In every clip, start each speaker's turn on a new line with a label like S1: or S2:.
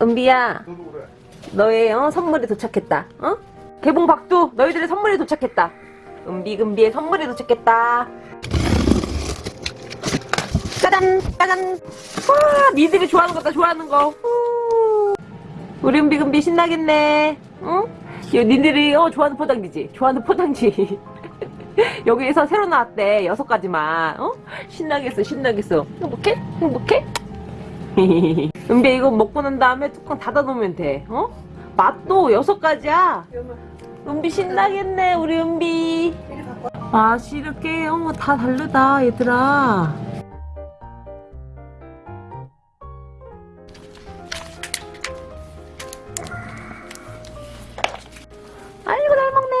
S1: 은비야. 너의 어, 선물이 도착했다 어? 개봉 박두 너희들의 선물이 도착했다 은비금비의 선물이 도착했다 짜잔 짜잔 와 니들이 좋아하는 거다 좋아하는 거 후. 우리 은비금비 신나겠네 응? 요 니들이 어, 좋아하는 포장지지 좋아하는 포장지 여기에서 새로 나왔대 여섯 가지만 어? 신나겠어 신나겠어 행복해? 행복해? 은비 이거 먹고 난 다음에 뚜껑 닫아 놓으면 돼. 어? 맛도 여섯 가지야. 은비 신나겠네 우리 은비. 맛이 이렇게. 어, 다 다르다 얘들아. 아이고 잘 먹네.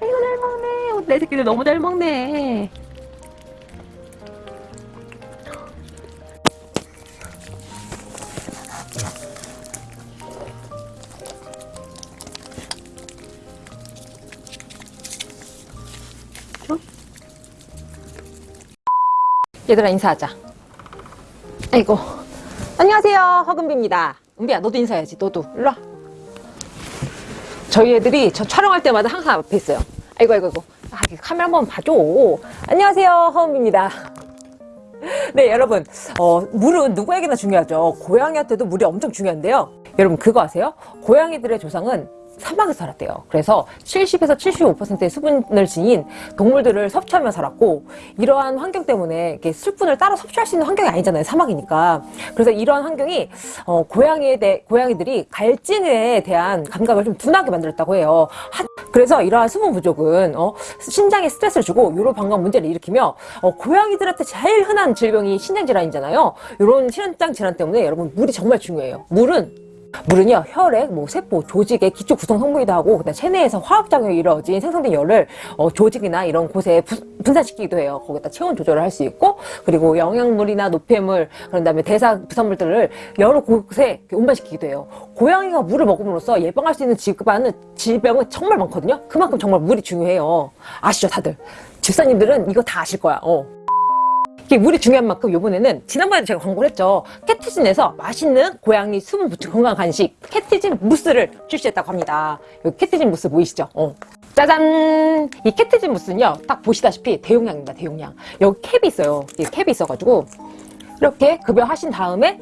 S1: 아이고 잘 먹네. 어, 내 새끼들 너무 잘 먹네 얘들아 인사하자. 아이고. 안녕하세요. 허금비입니다. 은비야 너도 인사해야지. 너도. 일로와. 저희 애들이 저 촬영할 때마다 항상 앞에 있어요. 아이고 아이고 아이고. 아, 카메라 한번 봐줘. 안녕하세요 허금비입니다. 네 여러분. 어, 물은 누구에게나 중요하죠. 고양이한테도 물이 엄청 중요한데요. 여러분 그거 아세요? 고양이들의 조상은 사막에서 살았대요. 그래서 70에서 75%의 수분을 지닌 동물들을 섭취하며 살았고 이러한 환경 때문에 이렇게 술분을 따로 섭취할 수 있는 환경이 아니잖아요. 사막이니까. 그래서 이러한 환경이 어, 고양이에 대 고양이들이 갈증에 대한 감각을 좀 둔하게 만들었다고 해요. 한, 그래서 이러한 수분 부족은 어, 신장에 스트레스를 주고 요로 방광 문제를 일으키며 어, 고양이들한테 제일 흔한 질병이 신장 질환이잖아요. 이런 신장 질환 때문에 여러분 물이 정말 중요해요. 물은 물은요 혈액, 뭐 세포, 조직의 기초 구성 성분이기도 하고 그다음 체내에서 화학작용이 이루어진 생성된 열을 어, 조직이나 이런 곳에 부, 분산시키기도 해요. 거기다 체온 조절을 할 수 있고 그리고 영양물이나 노폐물 그런 다음에 대사 부산물들을 여러 곳에 운반시키기도 해요. 고양이가 물을 먹음으로써 예방할 수 있는 질병은 질병은 정말 많거든요. 그만큼 정말 물이 중요해요. 아시죠 다들? 집사님들은 이거 다 아실 거야. 어. 이게 물이 중요한 만큼 요번에는 지난번에도 제가 광고를 했죠. 캐티진에서 맛있는 고양이 수분 보충 건강 간식 캐티진 무스를 출시했다고 합니다. 여기 캐티진 무스 보이시죠? 어. 짜잔! 이 캐티진 무스는요 딱 보시다시피 대용량입니다 대용량. 여기 캡이 있어요. 이 캡이 있어가지고 이렇게 급여하신 다음에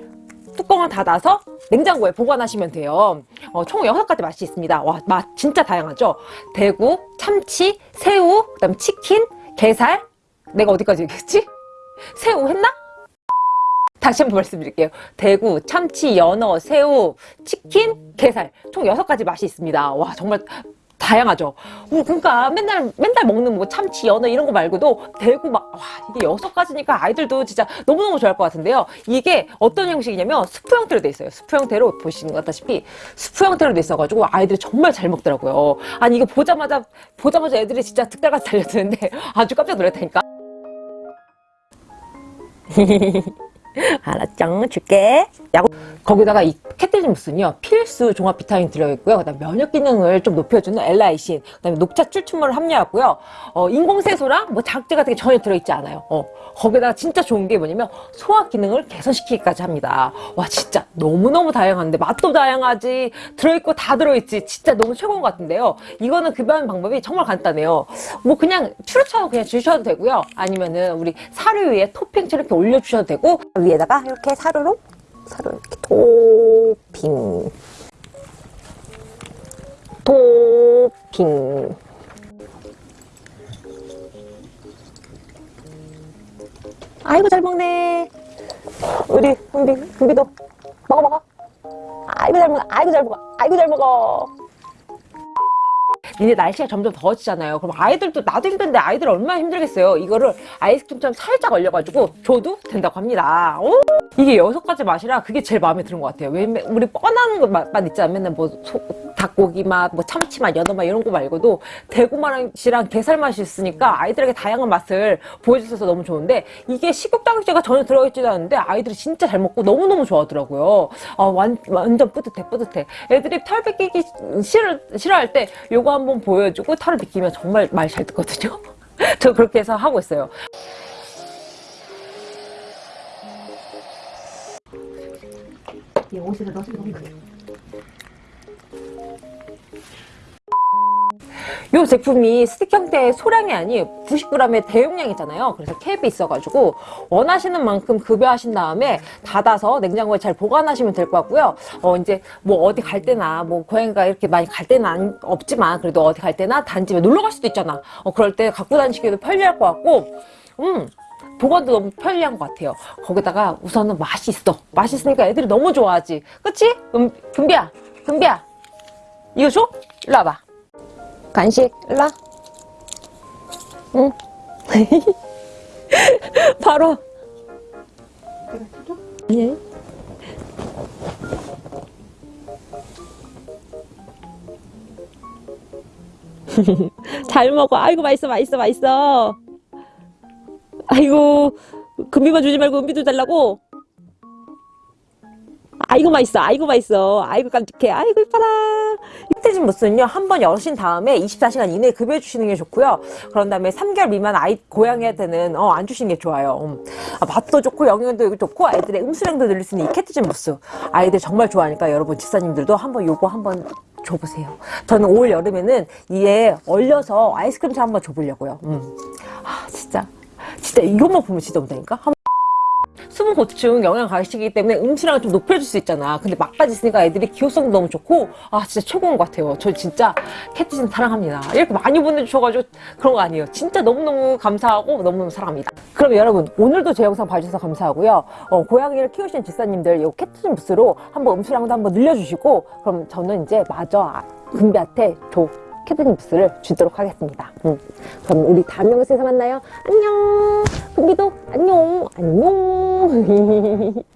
S1: 뚜껑을 닫아서 냉장고에 보관하시면 돼요. 어, 총 6가지 맛이 있습니다. 와 맛 진짜 다양하죠? 대구, 참치, 새우, 그 다음 치킨, 게살. 내가 어디까지 얘기했지? 새우 했나? 다시 한번 말씀드릴게요. 대구, 참치, 연어, 새우, 치킨, 게살 총 6가지 맛이 있습니다. 와 정말 다양하죠. 그러니까 맨날 맨날 먹는 뭐 참치, 연어 이런 거 말고도 대구 막 와 이게 여섯 가지니까 아이들도 진짜 너무너무 좋아할 것 같은데요. 이게 어떤 형식이냐면 스프 형태로 돼 있어요. 스프 형태로 보시는 것 같다시피 스프 형태로 돼 있어가지고 아이들이 정말 잘 먹더라고요. 아니 이거 보자마자 보자마자 애들이 진짜 득달같이 달려드는데 아주 깜짝 놀랐다니까. 알았죠? 줄게. 야구. 거기다가 이 무스는요 필수 종합 비타민 들어있고요. 그다음 면역 기능을 좀 높여주는 엘라이신 그다음에 녹차 출출물을 함유하고요. 어, 인공색소랑 뭐 자극제 같은 게 전혀 들어있지 않아요. 어, 거기다가 진짜 좋은 게 뭐냐면 소화 기능을 개선시키기까지 합니다. 와 진짜 너무너무 다양한데 맛도 다양하지 들어있고 다 들어있지 진짜 너무 최고인 것 같은데요. 이거는 급여하는 방법이 정말 간단해요. 뭐 그냥 추루처럼 그냥 주셔도 되고요. 아니면은 우리 사료 위에 토핑처럼 이렇게 올려주셔도 되고. 위에다가 이렇게 사료로 사료 이렇게 토핑 토핑 아이고 잘 먹네 우리 은비 은비도 먹어 먹어 아이고 잘 먹어 아이고 잘 먹어 아이고 잘 먹어 이제 날씨가 점점 더워지잖아요. 그럼 아이들도 나도 힘든데 아이들 얼마나 힘들겠어요. 이거를 아이스크림처럼 살짝 얼려가지고 줘도 된다고 합니다. 오! 이게 여섯 가지 맛이라 그게 제일 마음에 드는 것 같아요. 왜 우리 뻔한 것만 있잖아. 맨날 뭐 소, 닭고기 맛, 뭐 참치 맛, 연어 맛 이런 거 말고도 대구 맛이랑 게살 맛이 있으니까 아이들에게 다양한 맛을 보여주셔서 너무 좋은데 이게 식욕당제가 전혀 들어있지도 않은데 아이들이 진짜 잘 먹고 너무너무 좋아하더라고요. 아, 완, 완전 뿌듯해 뿌듯해. 애들이 털 뺏기기 싫어, 싫어할 때 요거 한번 보여주고 털을 빗기면 정말 말 잘 듣거든요. 저 그렇게 해서 하고 있어요.
S2: 이 옷에다 넣어서 너무 그래.
S1: 이 제품이 스틱 형태의 소량이 아닌 90g의 대용량이잖아요. 그래서 캡이 있어가지고 원하시는 만큼 급여하신 다음에 닫아서 냉장고에 잘 보관하시면 될 것 같고요. 어 이제 뭐 어디 갈 때나 뭐 고양이가 이렇게 많이 갈 때는 안- 없지만 그래도 어디 갈 때나 단집에 놀러 갈 수도 있잖아. 어 그럴 때 갖고 다니시기도 편리할 것 같고 음. 보관도 너무 편리한 것 같아요. 거기다가 우선은 맛이 있어. 맛있으니까 애들이 너무 좋아하지. 그치? 음, 금비야, 금비야. 이거 줘? 일로 와봐. 간식, 일로 와. 응. 바로. 예. 잘 먹어. 아이고, 맛있어, 맛있어, 맛있어. 아이고, 금비만 주지 말고 은비도 달라고. 아이고, 맛있어. 아이고, 맛있어. 아이고, 깜찍해. 아이고, 이뻐라. 흑돼진 무스는요, 한 번 여신 다음에 24시간 이내에 급여해 주시는 게 좋고요. 그런 다음에 3개월 미만 아이, 고양이한테는, 어, 안 주시는 게 좋아요. 음. 아, 맛도 좋고, 영양도 좋고, 아이들의 음수량도 늘릴 수 있는 이 캐트진 무스. 아이들 정말 좋아하니까 여러분 집사님들도 한번 요거 한번 줘보세요. 저는 올 여름에는 이에 얼려서 아이스크림처럼 한번 줘보려고요. 음. 아, 진짜. 진짜 이것만 보면 진짜 온다니까? 한 수분 보충 영양 가식이기 때문에 음수량을 좀 높여줄 수 있잖아. 근데 막까지 있으니까 애들이 기호성도 너무 좋고, 아, 진짜 최고인 것 같아요. 저 진짜 캣티즌 사랑합니다. 이렇게 많이 보내주셔가지고 그런 거 아니에요. 진짜 너무너무 감사하고 너무너무 사랑합니다. 그럼 여러분, 오늘도 제 영상 봐주셔서 감사하고요. 어, 고양이를 키우시는 집사님들, 이 캣티즌 부스로 한번 음수량도 한번 늘려주시고, 그럼 저는 이제 마저 아, 금비한테 조 캣티즌 부스를 주도록 하겠습니다. 음. 그럼 우리 다음 영상에서 만나요. 안녕! 금비도 안녕! 안녕!